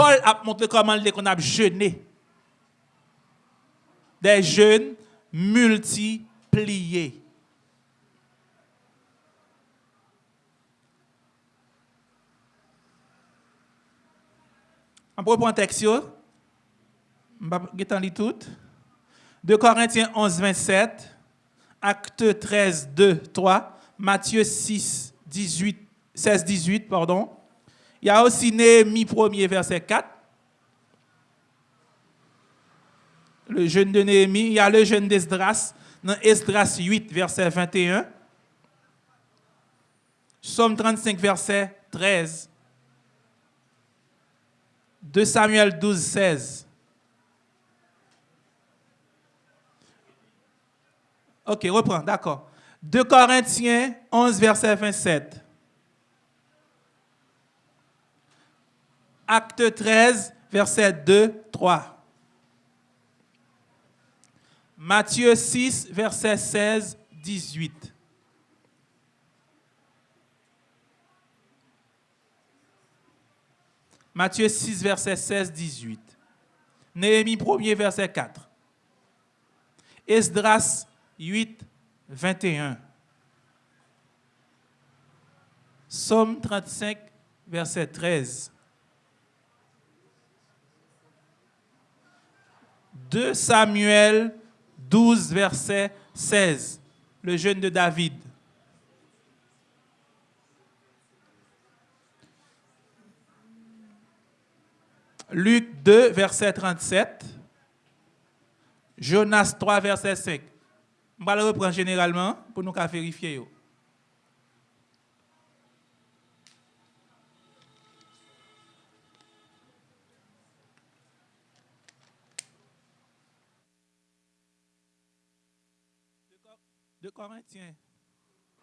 Paul a montré comment on a jeûné. Des jeûnes multipliés. On peut prendre un texte. Je vais tout. 2 Corinthiens 11, 27. Acte 13, 2, 3. Matthieu 6, 18, 16, 18, pardon. Il y a aussi Néhémie 1er, verset 4. Le jeûne de Néhémie. Il y a le jeûne d'Esdras, dans Esdras 8, verset 21. Somme 35, verset 13. 2 Samuel 12, 16. Ok, reprends, d'accord. 2 Corinthiens 11, verset 27. Acte 13, verset 2, 3. Matthieu 6, verset 16, 18. Matthieu 6, verset 16, 18. Néhémie 1 verset 4. Esdras 8, 21. Somme 35, verset 13. 2 Samuel 12, verset 16. Le jeûne de David. Luc 2, verset 37. Jonas 3, verset 5. Je vais le reprendre généralement pour nous vérifier.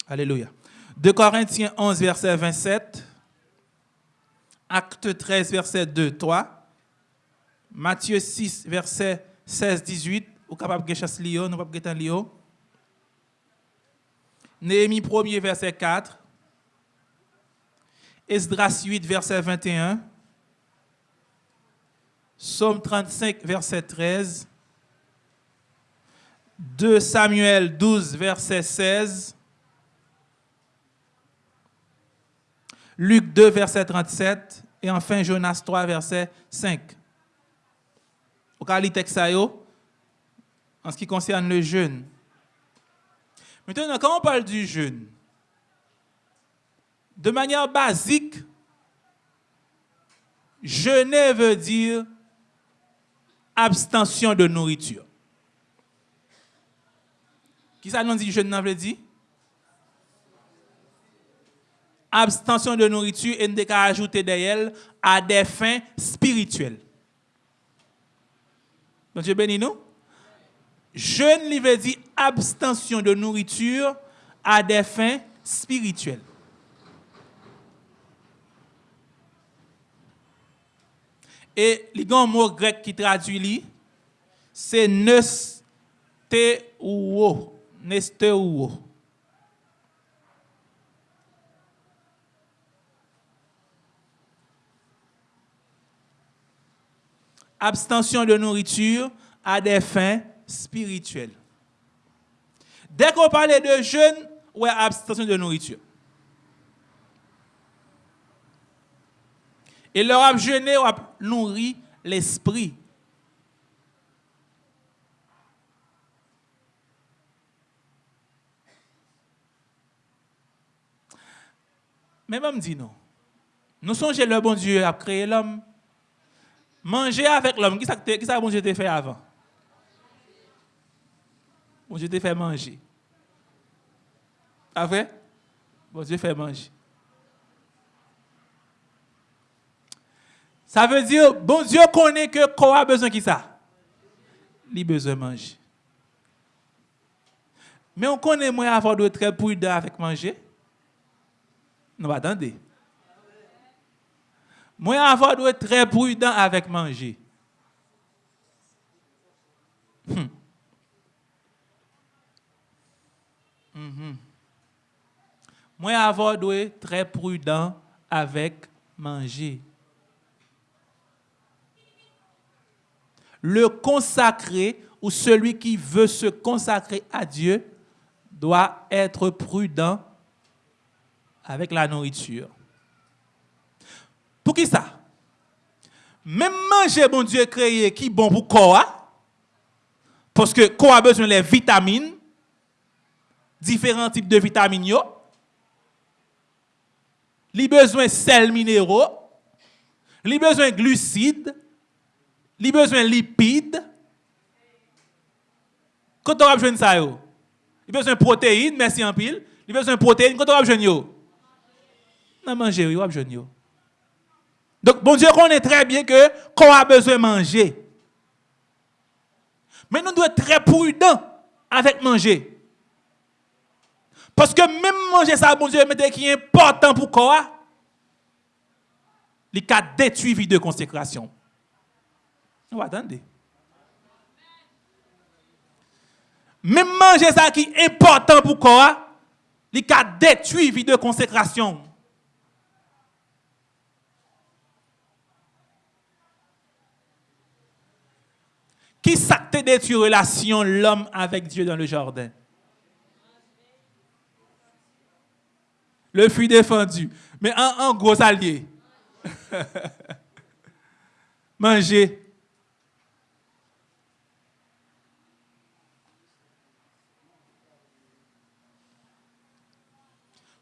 Alléluia. 2 Corinthiens 11, verset 27. Acte 13, verset 2, 3. Matthieu 6, verset 16, 18. Ou capable de chasser Lio, nous pas Lio. Néhémie 1 verset 4. Esdras 8, verset 21. Somme 35, verset 13. 2 Samuel 12, verset 16. Luc 2, verset 37. Et enfin Jonas 3, verset 5. Au cas en ce qui concerne le jeûne. Maintenant, quand on parle du jeûne, de manière basique, jeûner veut dire abstention de nourriture. Qui ça nous dit? Abstention de nourriture et ne ajouter d'elle à des fins spirituelles. Donc, Dieu bénis nous. Jeûne, il veut abstention de nourriture à des fins spirituelles. Et le mot grec qui traduit c'est nesteuo. Nesteuo. Abstention de nourriture à des fins spirituel. Dès qu'on parle de jeûne, ouais, abstention de nourriture. Et leur a jeûné, a nourri l'esprit. Mais même dit non. Nous songeons le bon Dieu a créé l'homme. Manger avec l'homme. Qui ça que bon Dieu t'a fait avant? Bon Dieu te fait manger. Pas vrai? Bon Dieu fait manger. Ça veut dire, bon Dieu connaît que quoi a besoin de ça? Il a besoin de manger. Mais on connaît moins avoir de très prudent avec manger. Non, attendez. Moi avoir de très prudent avec manger. Hmm. Mm Moi, avoir doit très prudent avec manger. Le consacré ou celui qui veut se consacrer à Dieu doit être prudent avec la nourriture. Pour qui ça? Même manger, bon Dieu créé, qui bon pour quoi? Parce que quoi a besoin des vitamines, différents types de vitamines, il a besoin de sels minéraux, il besoin de glucides, il besoin de lipides. Quand on a besoin de ça, il besoin de protéines, merci en pile. Il besoin de protéines, quand on a besoin de besoin de Donc, bon Dieu connaît très bien que qu'on a besoin de manger. Mais nous devons être très prudents avec manger. Parce que même manger ça, bon Dieu, mais qui est important pour quoi? Il a détruit vie de consécration. Vous attendez? Même manger ça qui est important pour quoi? Il a détruit vie de consécration. Qui s'acte détruit relation l'homme avec Dieu dans le jardin? Le fruit défendu. Mais un, gros allié. Manger.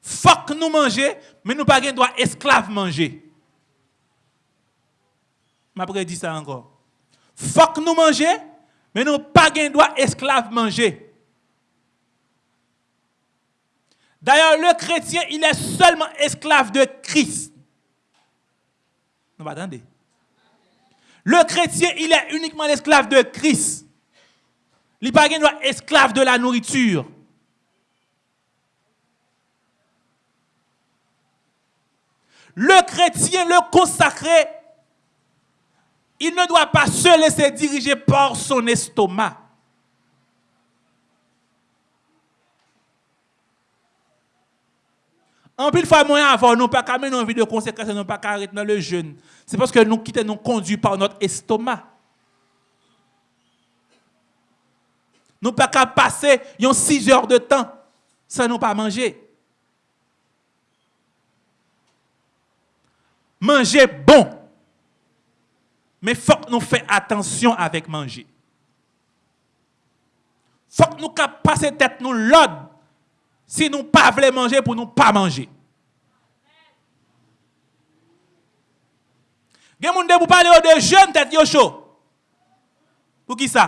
Faut que nous manger, mais nous pas droit esclave manger. Je dit ça encore. Faut que nous manger, mais nous pas droit esclave manger. D'ailleurs, le chrétien, il est seulement esclave de Christ. Non, attendez. Le chrétien, il est uniquement l'esclave de Christ. Il n'est pas esclave de la nourriture. Le chrétien, le consacré, il ne doit pas se laisser diriger par son estomac. En plus, fois, moyen avant, nous pas qu'à mener une vie de conséquence, nous pas arrêter dans le jeûne. C'est parce que nous quittons, nous conduits par notre estomac. Nous pas qu'à passer 6 heures de temps sans nous pas manger. Manger bon. Men fok nou fè atensyon avèk manje. Fok nou kap pase tèt nou lod si nou pa vle manje pou nou pa manje. Gen moun de pou pale yo de jen tèt yo chou. Pou ki sa?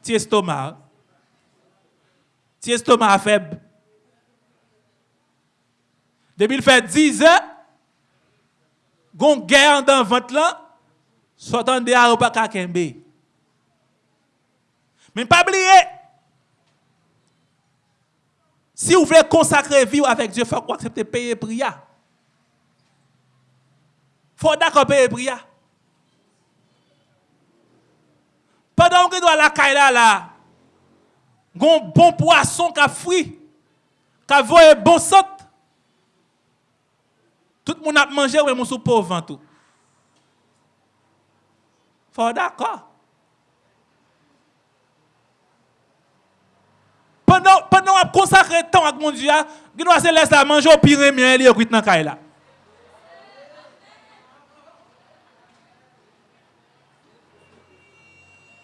Ti estoma. Ti estoma feb. Depi l fè 10 an, gon gè an dan vant lan, Sotan de a ou pa kakembe. Men pa bliye. Si ou vle konsakre vi ou avek Diyo, fok ou aksepte peye priya. Fok da kon peye priya. Padan ou ki do a la kaila la, gon bon poason ka fwi, ka voye bon sot, tout moun ap manje ou e moun sou pou vantou. fò d'akò. Pendan wap konsakre tan ak moun diya, ginwa se les la manje ou pi remyen li yo kwit nan kay la.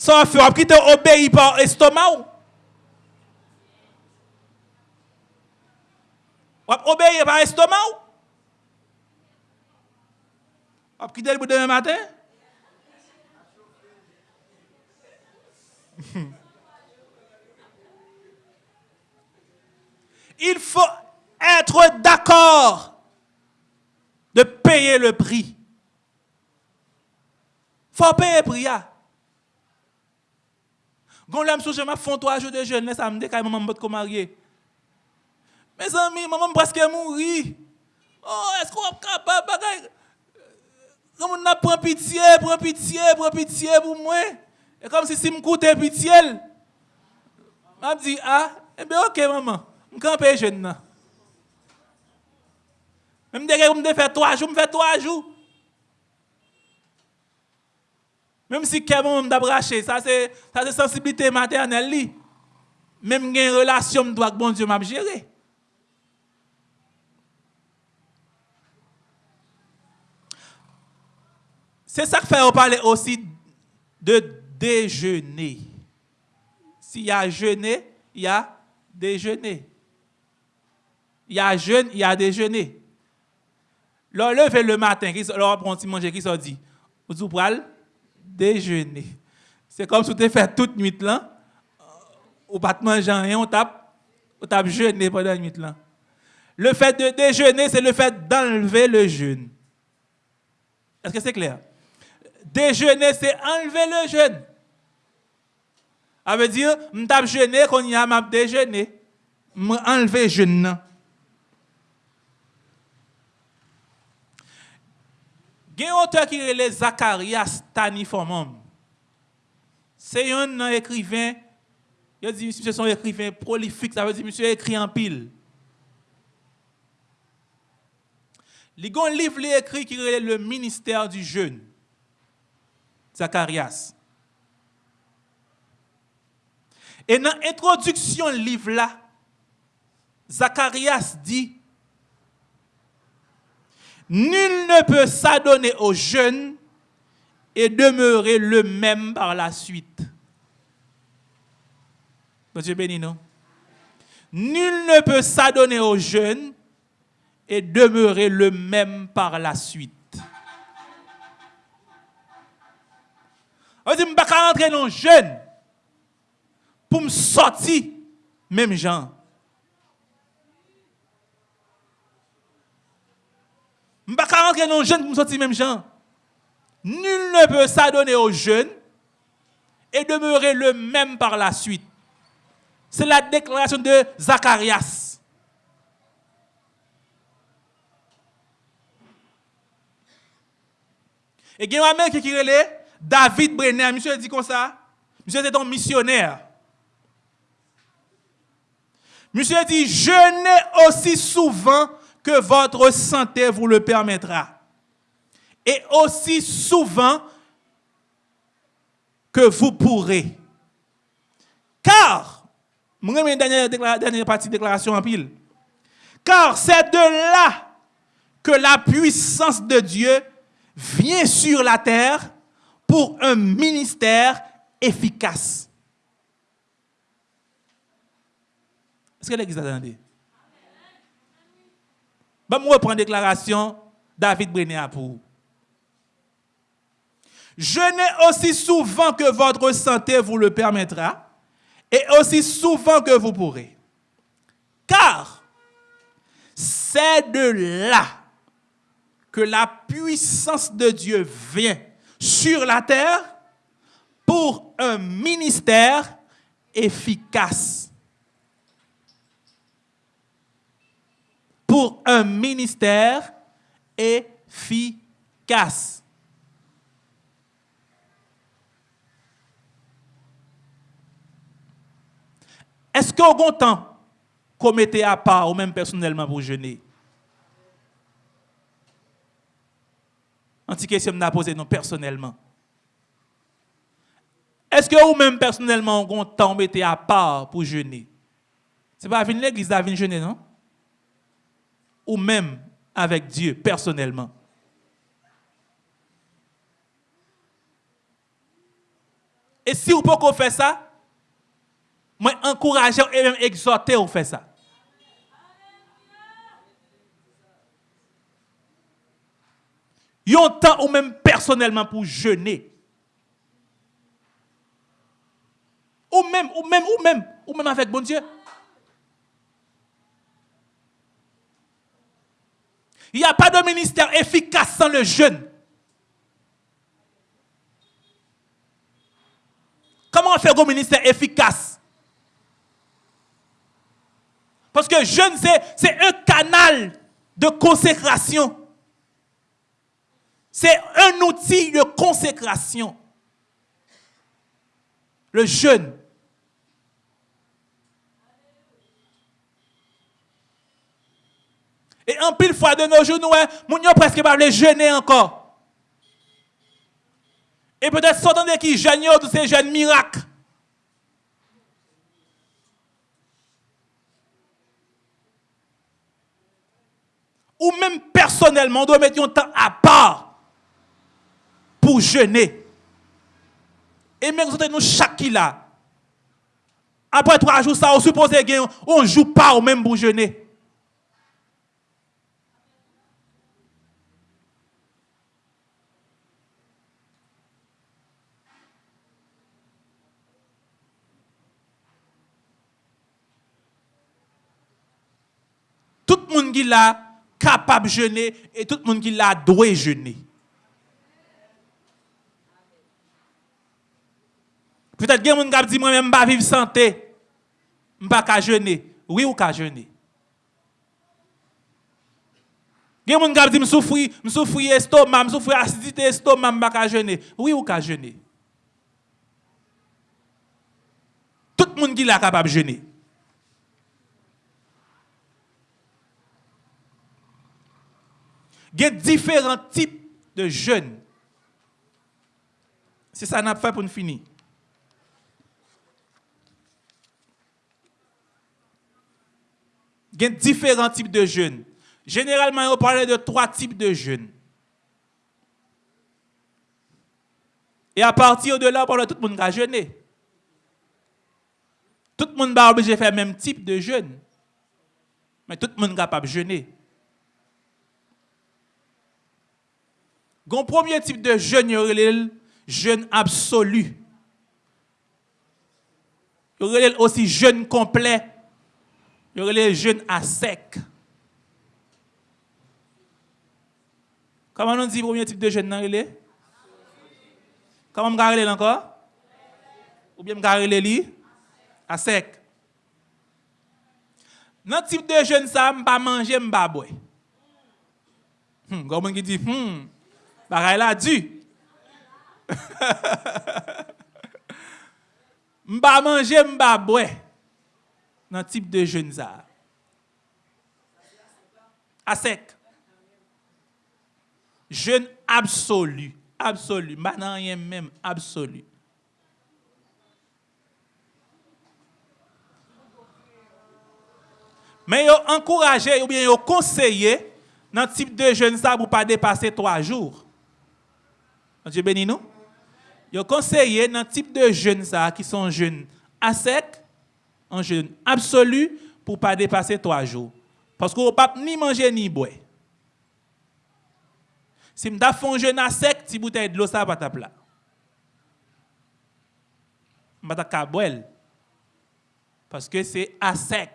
Sa wap fè wap ki te obeyi par estoma ou. Wap obeye par estoma ou. Wap ki te li bou demen maten. il faut être d'accord de payer le prix. Il faut payer le prix. Quand l'homme je m'a font trois jours de jeûne, ça me dit que maman m'a marié. Mes amis, maman presque mourir. Oh, est-ce qu'on est capable de Comme on a pris pitié, prend pitié, prend pitié pour moi? Et comme si si me coûtait pitié. Je dit, ah, eh bien ok maman. Je campe jeune. Même dès que je fais trois jours, je fais trois jours. Même si quelqu'un m'a braché, ça c'est ça c'est sensibilité maternelle li. Même une relation doit bon Dieu m'a gérer. C'est ça que fait on parler aussi de déjeuner. S'il y a jeûner, il y a déjeuner. Il y a jeûne, il y a déjeuner. Leur lever le matin, leur prend petit manger, qui s'en dit Vous prenez déjeuner. C'est comme si tu fait toute nuit là, ou pas manger rien, on tape, on tape jeûner pendant la nuit là. Le fait de déjeuner, c'est le fait d'enlever le jeûne. Est-ce que c'est clair? Déjeuner, c'est enlever le jeûne. Ça veut dire, je tape jeûner quand il y a ma déjeuner. Je enlever le jeûne. Il y a un auteur qui est Zacharias Taniformum. C'est un écrivain, il dit, monsieur, c'est un écrivain prolifique, ça veut dire, monsieur écrit en pile. Il y a un livre écrit qui est le ministère du jeûne. Zacharias. Et dans l'introduction du livre là, Zacharias dit Nul ne peut s'adonner aux jeunes et demeurer le même par la suite. Monsieur béni, non? Nul ne peut s'adonner aux jeunes et demeurer le même par la suite. On dit, je ne pas rentrer dans le jeune pour me sortir même gens. Je ne peux pas rentrer dans le jeune pour me sortir même gens. Nul ne peut s'adonner aux jeunes et demeurer le même par la suite. C'est la déclaration de Zacharias. Et il y a un mec qui est David Brenner, monsieur dit comme ça. Monsieur est un missionnaire. Monsieur dit, jeûnez aussi souvent que votre santé vous le permettra. Et aussi souvent que vous pourrez. Car, je dernière, dernière partie de déclaration en pile. Car c'est de là que la puissance de Dieu vient sur la terre pour un ministère efficace. Est-ce que l'Église a entendu? Je vais reprendre la déclaration David Brenner pour. Jeûnez aussi souvent que votre santé vous le permettra et aussi souvent que vous pourrez. Car c'est de là que la puissance de Dieu vient sur la terre pour un ministère efficace. Pour un ministère efficace. Est-ce qu'au bon temps, qu'on mettait à part, ou même personnellement pour jeûner? Anti question m'a posé non personnellement. Est-ce que vous même personnellement vous temps mettez à part pour jeûner? C'est pas venir l'église à venir jeûner non? Ou même avec Dieu personnellement. Et si vous pouvez faire ça, moi encourage et même exhorter à faire ça. Il y a un temps ou même personnellement pour jeûner. Ou même, ou même, ou même, ou même avec bon Dieu. Il n'y a pas de ministère efficace sans le jeûne. Comment faire un ministère efficace? Parce que jeûne, c'est un canal de consécration. C'est un outil de consécration. Le jeûne. En pile fois de nos jours, nous, nous presque pas les jeûner encore. Et peut-être s'entendez qui jeune de ces jeunes miracles. Ou même personnellement, on doit mettre un temps à part pour jeûner. Et même nous chaque là. Après trois jours, ça, on suppose qu'on ne joue pas au même pour jeûner. Tout le qui l'a capable de jeûner et tout le monde qui l'a doit jeûner. Peut-être que qui dit moi-même, je ne vivre santé. Je ne pas jeûner. Oui ou pas jeûner. Il y a des gens qui disent je souffre estomac, je souffre acidité estomac, je ne pas jeûner. Oui ou pas jeûner. Tout le monde qui est capable de jeûner. gen diferent tip de jeûne. Se sa nap fè pou nou fini. Gen diferent tip de jeûne. Generalman, yo pale de 3 tip de jeûne. E a partir de la, pale tout moun ka jeûne. Tout moun ba obje fè mèm tip de jeûne. Men tout moun kapab jeûne. Le premier type de jeûne, il jeûne absolu. Il aussi jeûne complet. Il y jeûne à sec. Comment on dit le premier type de jeûne dans Comment on garde encore? Ou bien on garde li? À sec. Dans type de jeûne ça, je pas manger, je pas boire. Hmm, comment on dit hmm Bagay la du. m'ba manger, m'ba boire. Dans type de jeûne ça. À sec. Jeûne absolu. Absolu. M'ba même absolu. Mais yo encouragé ou bien yo conseillé dans type de jeûne ça pour pas dépasser trois jours. Dieu béni nous. Il conseillé dans type de jeunes qui sont jeunes à sec, en jeûne absolu, pour ne pas dépasser trois jours. Parce qu'on ne peut ni manger ni boire. Si je fais un jeûne à sec, si bouteille de l'eau, ça va pas. Je ne pas boire. Parce que c'est à sec.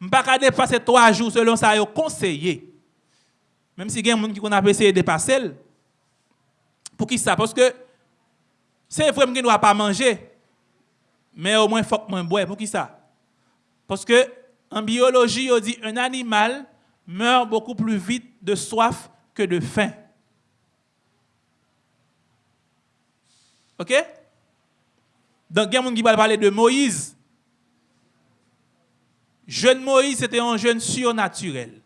Je ne peux pas dépasser trois jours selon ça, il conseillé. Même si il y a des gens qui ont essayé de dépasser, pour qui ça? Parce que c'est vrai que je ne dois pas manger, mais au moins il faut que je bois. Pour qui ça? Parce que en biologie, on dit un animal meurt beaucoup plus vite de soif que de faim. OK? Donc, il y a qui va parler de Moïse. Jeune Moïse, c'était un jeune surnaturel.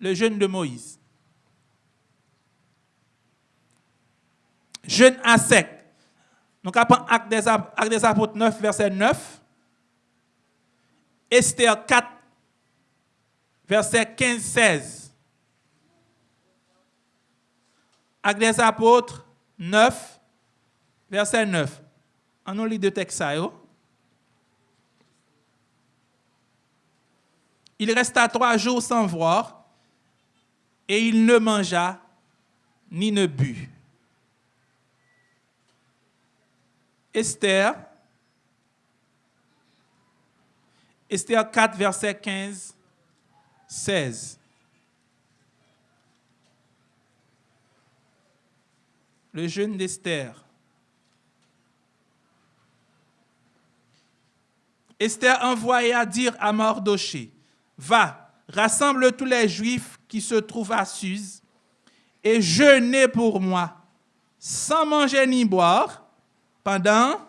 Le jeune de Moïse. Jeûne à sec. Donc, après Acte des, Apôtres 9, verset 9. Esther 4, verset 15, 16. Acte des Apôtres 9, verset 9. On a lu deux textes. Il resta trois jours sans voir, et il ne mangea ni ne but. Esther, Esther 4, verset 15, 16. Le jeûne d'Esther. Esther envoya dire à Mardoché, va, rassemble tous les Juifs qui se trouvent à Suse et jeûnez pour moi, sans manger ni boire, pendant,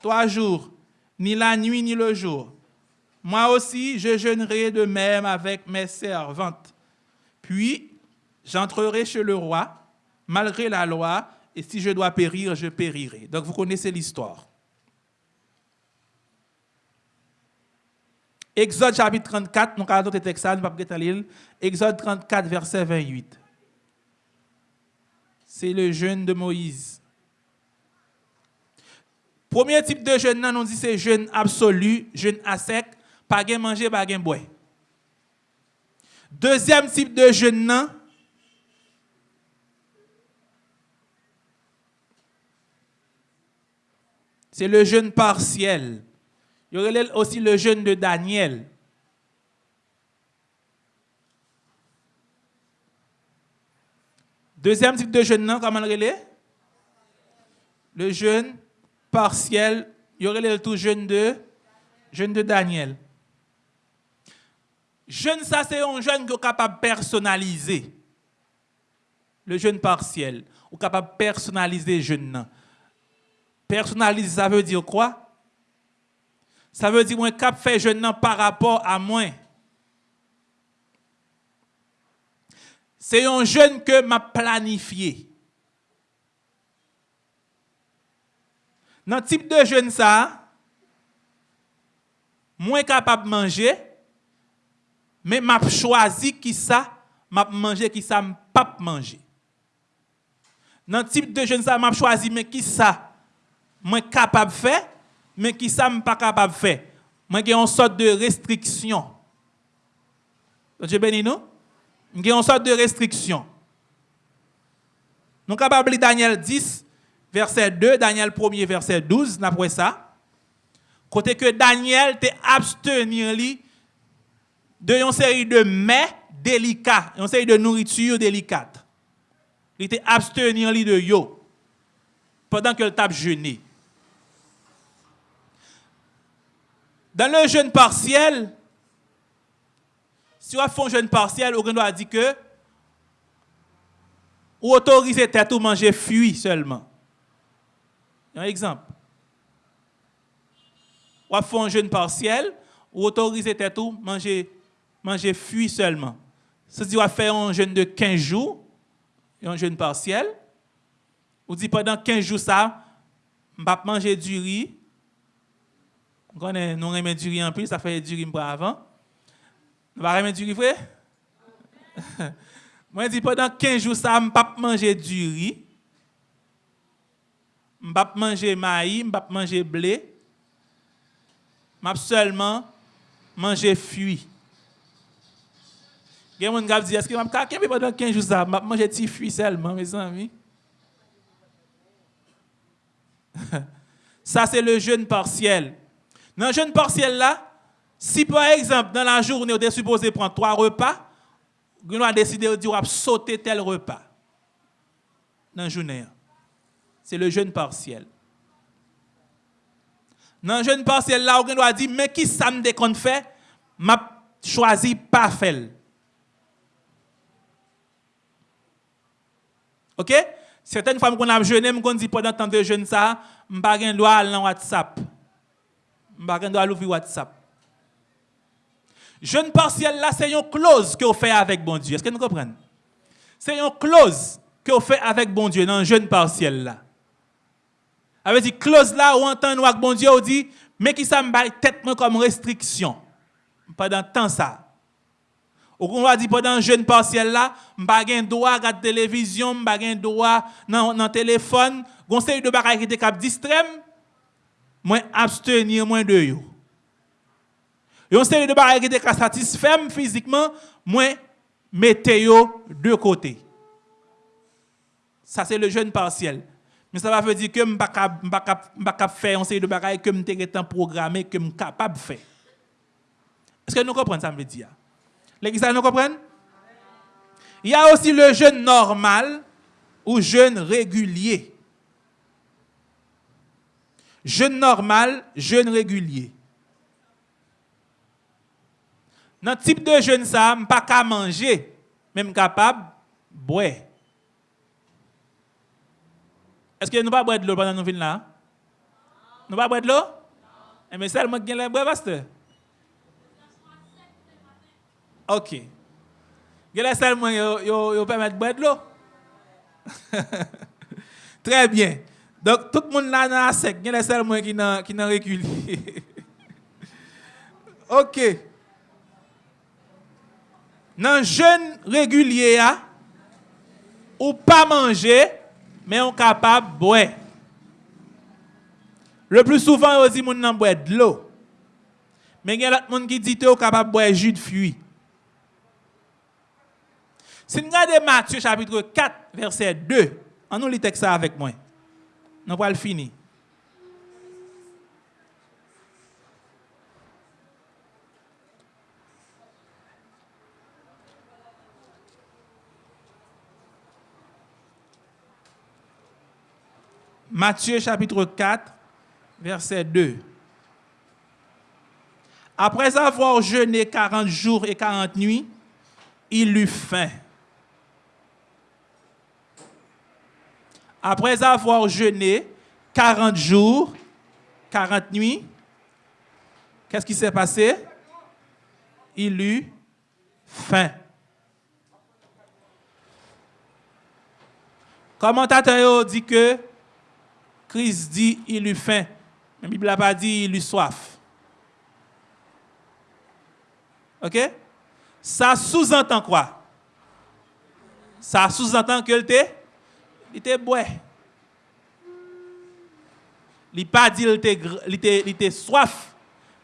trois jours, ni la nuit ni le jour. Moi aussi, je jeûnerai de même avec mes servantes. Puis, J'entrerai chez le roi, malgré la loi, et si je dois périr, je périrai. Donc vous connaissez l'histoire. Exode chapitre 34, nous avons d'autres textes, nous Exode 34, verset 28. C'est le jeûne de Moïse. Premier type de jeûne, nous dit c'est jeûne absolu, jeûne à sec, pas de manger, pas de boire. Deuxième type de jeûne, c'est le jeûne partiel. Il y aurait aussi le jeûne de Daniel. Deuxième type de jeûne, comment le? Le jeûne partiel. Il y aurait le tout jeûne de, jeûne de Daniel. Jeûne, ça, c'est un jeûne qui est capable de personnaliser. Le jeûne partiel. Ou capable de personnaliser le jeûne. Personnaliser, ça veut dire quoi? Ça veut dire que cap fait jeûne par rapport à moi. C'est un jeûne que m'a planifié. Dans le type de jeûne ça, moins capable de manger, mais m'a choisi qui ça, m'a manger qui ça, pas manger. Dans le type de jeûne ça, m'a choisi mais qui ça, moins capable de faire, mais qui ça pas capable de faire. Moi j'ai une sorte de restriction. Dieu béni nous. J'ai une sorte de restriction. Nous capable Daniel 10 verset 2, Daniel 1 verset 12, d'après ça. Côté que Daniel t'est abstenir de une série de mets délicats, une série de nourriture délicate. Il était abstenir de yo pendant que le tape jeûné. Dans le jeûne partiel, si on fait un jeûne partiel, on doit dire que ou autoriser tête ou manger fuit seulement. Un exemple. On fait un jeûne partiel, ou autoriser tête ou manger manger fuit seulement. C'est-à-dire on faire un jeûne de 15 jours, et un jeûne partiel. On dit pendant 15 jours ça, je vais manger du riz, nous remettons du riz en plus, ça fait du riz avant. Nous allons remettre du riz, frère? Moi, je dis pendant 15 jours, je ne pas manger du riz. Je ne pas manger maïs, je ne pas manger blé. Je vais seulement manger fruits. Il y a des gens qui disent, est-ce que je vais pendant 15 jours, ça, je vais manger des fruits seulement, mes amis? Ça, c'est le jeûne partiel. Dans le jeûne partiel là, si par exemple, dans la journée, on est supposé prendre trois repas, on a décidé de dire sauter tel repas. Dans la journée. C'est le jeûne partiel. Dans le jeûne partiel là, on doit dire, mais qui ça me déconne fait, m'a choisi pas faire. OK? Certaines fois, qu'on a jeûné, on dit pendant tant de jeûne ça, pas le droit à WhatsApp je dois l'ouvrir WhatsApp. Jeune partiel là, c'est une clause que vous faites avec bon Dieu. Est-ce que nous comprenons? C'est une clause que vous faites avec bon Dieu dans le jeune partiel là. Avec dit clause là, on entend nous avec bon Dieu, on dit, mais qui ça me tête comme restriction. Pendant tant ça. Ou qu'on va dire pendant jeune partiel là, m'pa gen droit regarder télévision, m'pa gen droit dans dans téléphone, gon série de bagages qui étaient cap distraire. Moi abstenir moins de yo. Yon série de bagages qui te satisfait physiquement, moi mettez de côté. Ça c'est le jeûne partiel. Mais ça va veut dire que je ne peux pas faire une série de bagages que je suis programmé, que je suis capable de faire. Est-ce que nous comprenons ça, me dire? L'église, nous comprenons? Il y a aussi le jeûne normal ou jeûne régulier. Jeûne normal, jeûne régulier. Nan type de jeûne ça, je pas qu'à manger, même capable boire. Est-ce que nous pas boire de l'eau pendant nous venons là Nous pas boire de l'eau Et mais seulement qui la boire pasteur OK. Gèlè seulement yo yo yo permettre boire de l'eau. Très bien. Donc tout le monde là dans la sec, gèlè seulement qui nan qui nan recul. OK. Dans jeûne régulier ou pas manger mais on capable de boire. Le plus souvent on dit moun nan boire de l'eau. Mais il y a d'autres gens qui disent que capable de boire jus de fruits. Si nous regardons Matthieu chapitre 4, verset 2, on nous lit texte avec moi. Nous allons le finir. Matthieu chapitre 4, verset 2. Après avoir jeûné 40 jours et 40 nuits, il eut faim. Après avoir jeûné 40 jours, 40 nuits, qu'est-ce qui s'est passé? Il eut faim. Commentateur dit que Christ dit il eut faim. La Bible n'a pas dit il eut soif. OK? Ça sous-entend quoi? Ça sous-entend qu'il était il était bois. Il pas dit qu'il était, soif,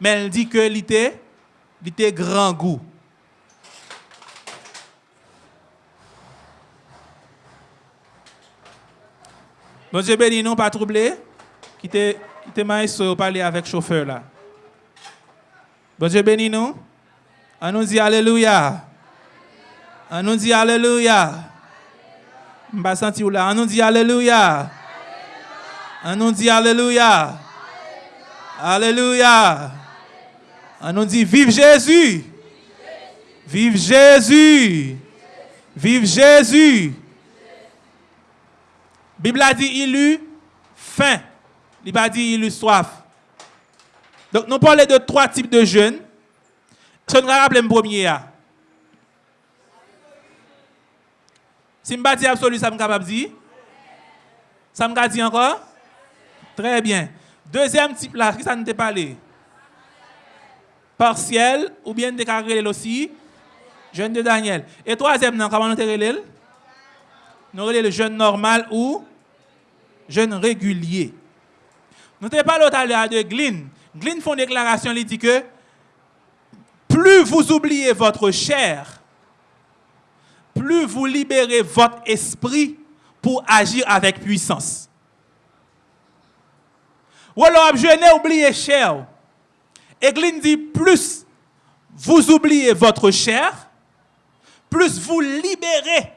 mais il dit que il était grand goût. Bon Dieu béni, non pas troublé. Quittez, quittez maïs parler avec le chauffeur là. Bon Dieu béni, non? On nous dit Alléluia. On nous dit Alléluia. On nous dit Alléluia. On nous dit Alléluia. Alléluia. On nous dit Vive Jésus. Vive Jésus. Vive Jésus. Bible a dit il eut faim. Il pas dit il eut soif. Donc nous parlons de trois types de jeûnes. Je nous rappelle le premier. Si je dis absolu, ça me capable de dire? Ça me dit encore? Très bien. Deuxième type là, qui ça nous parlé Partiel ou bien déclaré aussi? Jeune de Daniel. Et troisième, comment nous relève Nous relève le jeune normal ou jeune régulier. Nous t'ai parlé tout de Glyn. Glyn font une déclaration, il dit que plus vous oubliez votre chair, plus vous libérez votre esprit pour agir avec puissance. Ou alors, je n'ai oublié chair. Église dit, plus vous oubliez votre chair, plus vous libérez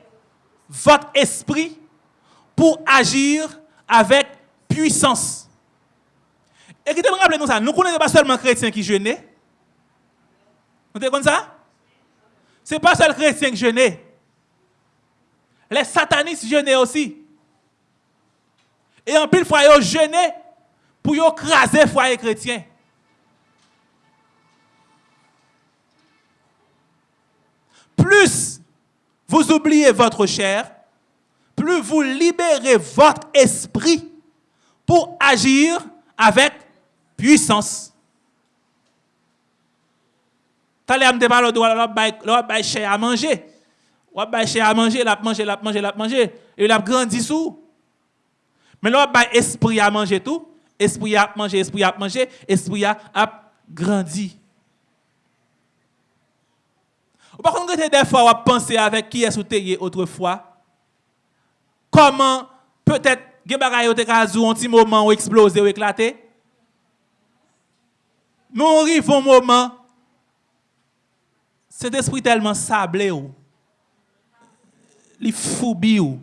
votre esprit pour agir avec puissance. Et qui te rappelle nous ça, nous ne connaissons pas seulement chrétiens qui jeûnent. Vous êtes comme ça? Ce n'est pas seulement chrétiens qui jeûnent. Les satanistes jeûnaient aussi. Et en pile fois, ils jeûnaient pour écraser le foyer chrétien. Plus vous oubliez votre chair, plus vous libérez votre esprit pour agir avec puissance. T'as l'air de parler de l'autre chair à manger. Ba cher à manger, l'a manger, l'a manger, l'a manger et l'a grandi sous. Mais ba esprit à manger tout, esprit a manger, esprit a manger, esprit a, grandi. Ou par contre, des fois, on va penser avec qui est soutenu autrefois. Comment peut-être des bagailles ont un petit moment où explosé ou éclaté. Mais on arrive un moment, cet esprit tellement sablé, ou, il foubie. Ou.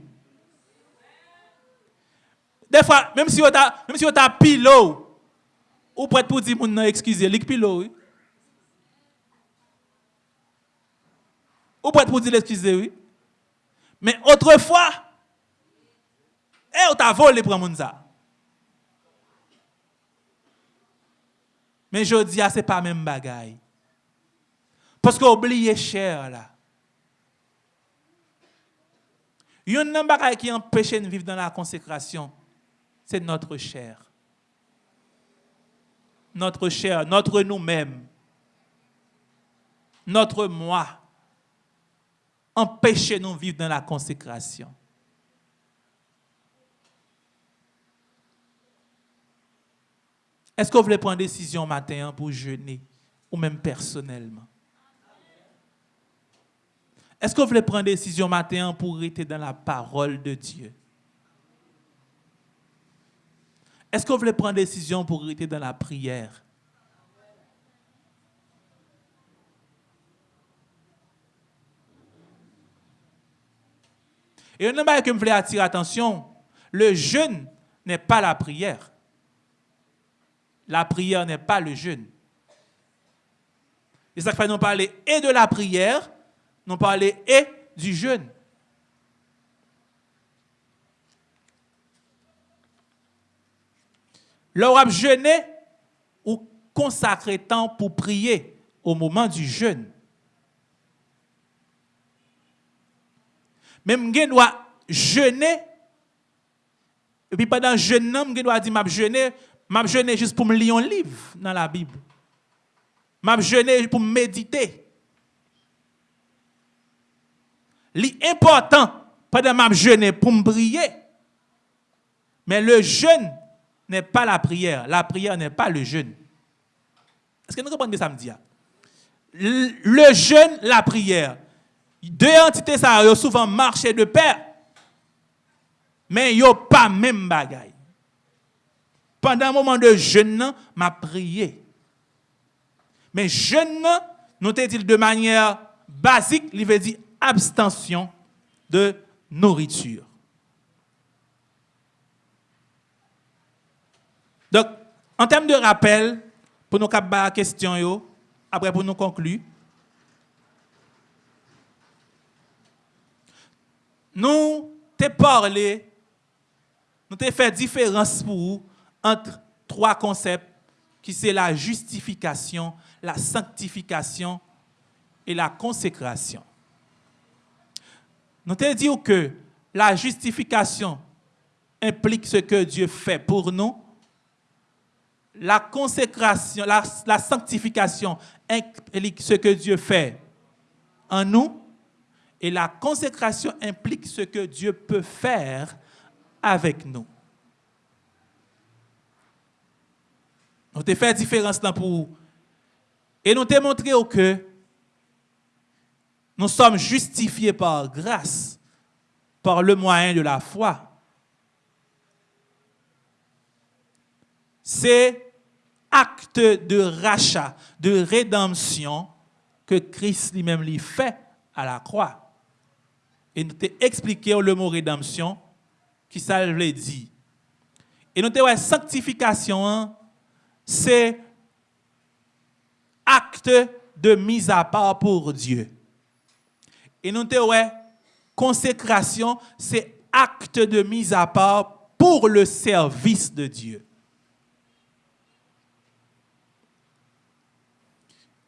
Des fois, même si on a, même si on a pilo, ou prête pour dire, excusez, il pilo. Oui? Ou prête pour dire excusez oui? Mais autrefois, eh, on t'a volé pour moun ça. Mais je dis, ah, ce n'est pas même bagaille. Parce qu'on oublie cher là. Il y a un bagage qui empêche de vivre dans la consécration, c'est notre chair. Notre chair, notre nous-mêmes, notre moi, empêche nous de vivre dans la consécration. Est-ce que vous voulez prendre une décision matin pour jeûner, ou même personnellement? Est-ce que vous voulez prendre une décision matin pour rester dans la parole de Dieu? Est-ce que vous voulez prendre une décision pour rester dans la prière? Et un chose que je voulais attirer attention, le jeûne n'est pas la prière. La prière n'est pas le jeûne. Et ça fait nous parler et de la prière, nous parler et du jeûne. Lorsque jeûner ou consacrer temps pour prier au moment du jeûne. Même je dois jeûner et puis pendant jeûne, je dois dire m'a jeûner, m'a jeûner juste pour me lire un livre dans la Bible. M'a jeûner pour méditer. L'important pendant ma jeûne pour me prier. Mais le jeûne n'est pas la prière. La prière n'est pas le jeûne. Est-ce que nous comprenez ça me dit? Le jeûne, la prière. Deux entités, ça ont souvent marché de pair. Mais ils n'ont pas même bagaille. Pendant un moment de jeûne, m'a prié. Mais jeûne, nous te dit de manière basique, il veut dire abstention de nourriture. Donc, en termes de rappel, pour nous la question, après pour nous conclure, nous t'ai parlé, nous t'ai fait différence pour vous entre trois concepts qui c'est la justification, la sanctification et la consécration. Nous t'ai dit que la justification implique ce que Dieu fait pour nous. La consécration, la, sanctification implique ce que Dieu fait en nous, et la consécration implique ce que Dieu peut faire avec nous. Nous avons fait différence là pour Et nous avons montré que nous sommes justifiés par grâce, par le moyen de la foi. C'est acte de rachat, de rédemption que Christ lui-même lui fait à la croix. Et nous t'ai expliqué le mot rédemption, qui ça veut dire. Et nous t'ai sanctification, hein, c'est acte de mise à part pour Dieu. Et nous t'ai consécration, c'est acte de mise à part pour le service de Dieu.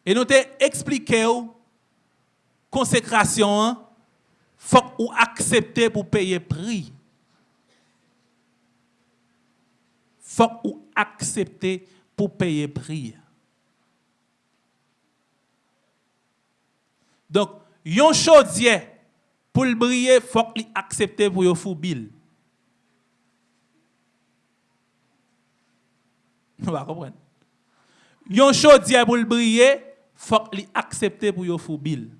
Et nous t'ai expliqué consécration, hein, faut ou accepter pour payer prix. Faut ou accepter pour payer prix. Donc, yon chaudier pour le briller, faut qu'il accepter pour yon foubil. Vous comprenez? Yon chaudier pour le briller, faut qu'il accepte pour yon foubil.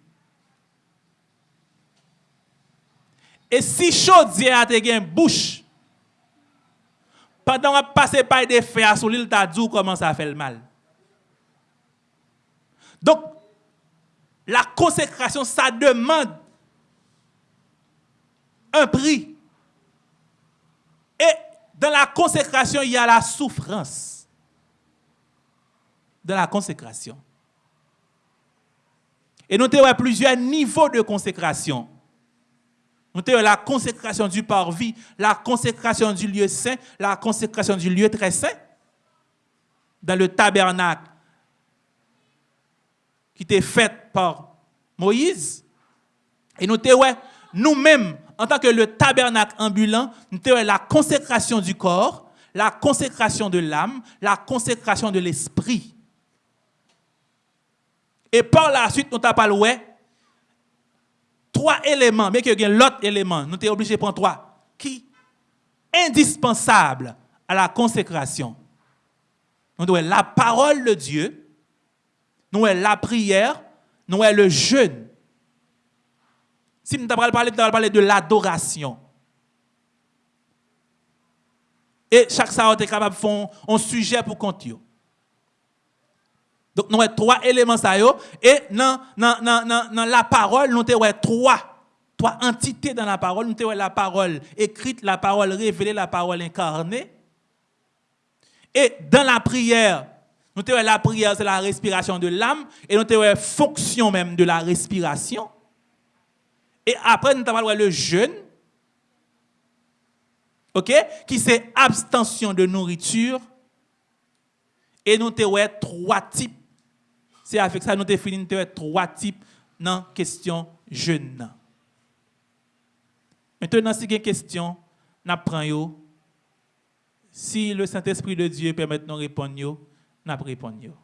Et si chaudier a gen bouche, pendant qu'on passe par des fers sur l'île, dit comment ça fait le mal. Donc, la consécration, ça demande un prix. Et dans la consécration, il y a la souffrance. Dans la consécration. Et nous avons plusieurs niveaux de consécration. Nous avons la consécration du parvis, la consécration du lieu saint, la consécration du lieu très saint, dans le tabernacle qui était fait par Moïse. Et nous avons nous-mêmes, en tant que le tabernacle ambulant, nous avons la consécration du corps, la consécration de l'âme, la consécration de l'esprit. Et par la suite, nous avons parlé trois éléments, mais qu'il y a l'autre élément, nous sommes obligés de prendre trois, qui? Indispensable à la consécration. Nous avons la parole de Dieu, nous avons la prière, nous avons le jeûne. Si nous avons parlé, nous parler de l'adoration. Et chaque ça est capable de faire un sujet pour compter. Donc, nous avons trois éléments. Ça, et dans, la parole, nous avons trois, trois entités dans la parole. Nous avons la parole écrite, la parole révélée, la parole incarnée. Et dans la prière, nous avons la prière, c'est la respiration de l'âme. Et nous avons la fonction même de la respiration. Et après, nous avons le jeûne. OK? Qui c'est abstention de nourriture. Et nous avons trois types. C'est avec ça que nous définissons trois types dans la question jeune. Maintenant, si il y a une question, nous prenons. Si le Saint-Esprit de Dieu permet de nous répondre, nous répondons.